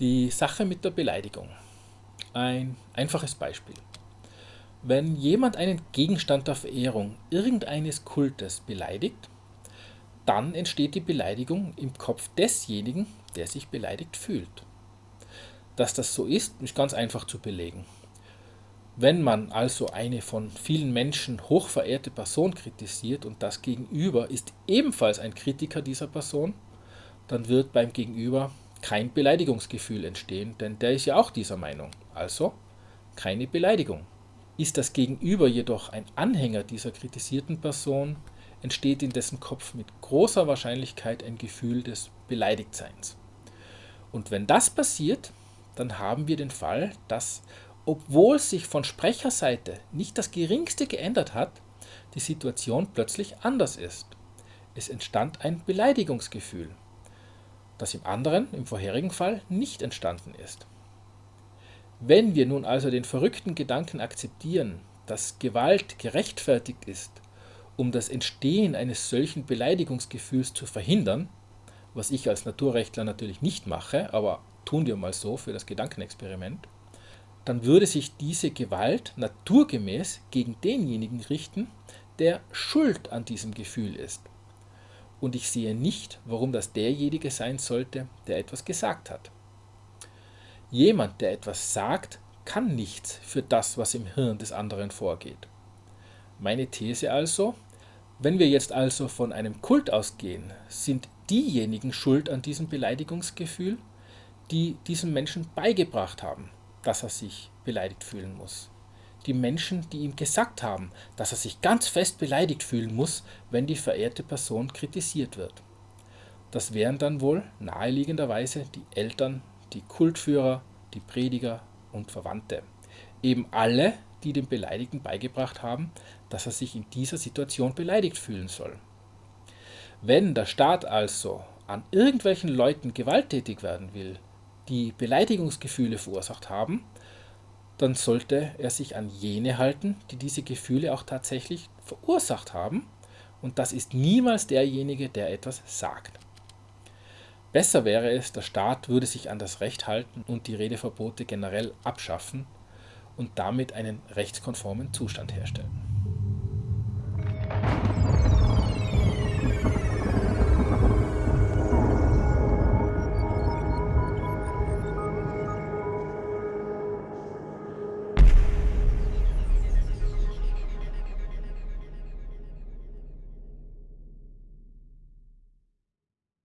Die Sache mit der Beleidigung. Ein einfaches Beispiel. Wenn jemand einen Gegenstand der Verehrung irgendeines Kultes beleidigt, dann entsteht die Beleidigung im Kopf desjenigen, der sich beleidigt fühlt. Dass das so ist, ist ganz einfach zu belegen. Wenn man also eine von vielen Menschen hochverehrte Person kritisiert und das Gegenüber ist ebenfalls ein Kritiker dieser Person, dann wird beim Gegenüber kein Beleidigungsgefühl entstehen, denn der ist ja auch dieser Meinung. Also keine Beleidigung. Ist das Gegenüber jedoch ein Anhänger dieser kritisierten Person, entsteht in dessen Kopf mit großer Wahrscheinlichkeit ein Gefühl des Beleidigtseins. Und wenn das passiert, dann haben wir den Fall, dass obwohl sich von Sprecherseite nicht das geringste geändert hat, die Situation plötzlich anders ist. Es entstand ein Beleidigungsgefühl, das im anderen, im vorherigen Fall, nicht entstanden ist. Wenn wir nun also den verrückten Gedanken akzeptieren, dass Gewalt gerechtfertigt ist, um das Entstehen eines solchen Beleidigungsgefühls zu verhindern, was ich als Naturrechtler natürlich nicht mache, aber tun wir mal so für das Gedankenexperiment, dann würde sich diese Gewalt naturgemäß gegen denjenigen richten, der schuld an diesem Gefühl ist. Und ich sehe nicht, warum das derjenige sein sollte, der etwas gesagt hat. Jemand, der etwas sagt, kann nichts für das, was im Hirn des anderen vorgeht. Meine These also, wenn wir jetzt also von einem Kult ausgehen, sind diejenigen schuld an diesem Beleidigungsgefühl, die diesem Menschen beigebracht haben, dass er sich beleidigt fühlen muss. Die Menschen, die ihm gesagt haben, dass er sich ganz fest beleidigt fühlen muss, wenn die verehrte Person kritisiert wird. Das wären dann wohl naheliegenderweise die Eltern, die Kultführer, die Prediger und Verwandte. Eben alle, die dem Beleidigten beigebracht haben, dass er sich in dieser Situation beleidigt fühlen soll. Wenn der Staat also an irgendwelchen Leuten gewalttätig werden will, die Beleidigungsgefühle verursacht haben, dann sollte er sich an jene halten, die diese Gefühle auch tatsächlich verursacht haben, und das ist niemals derjenige, der etwas sagt. Besser wäre es, der Staat würde sich an das Recht halten und die Redeverbote generell abschaffen und damit einen rechtskonformen Zustand herstellen.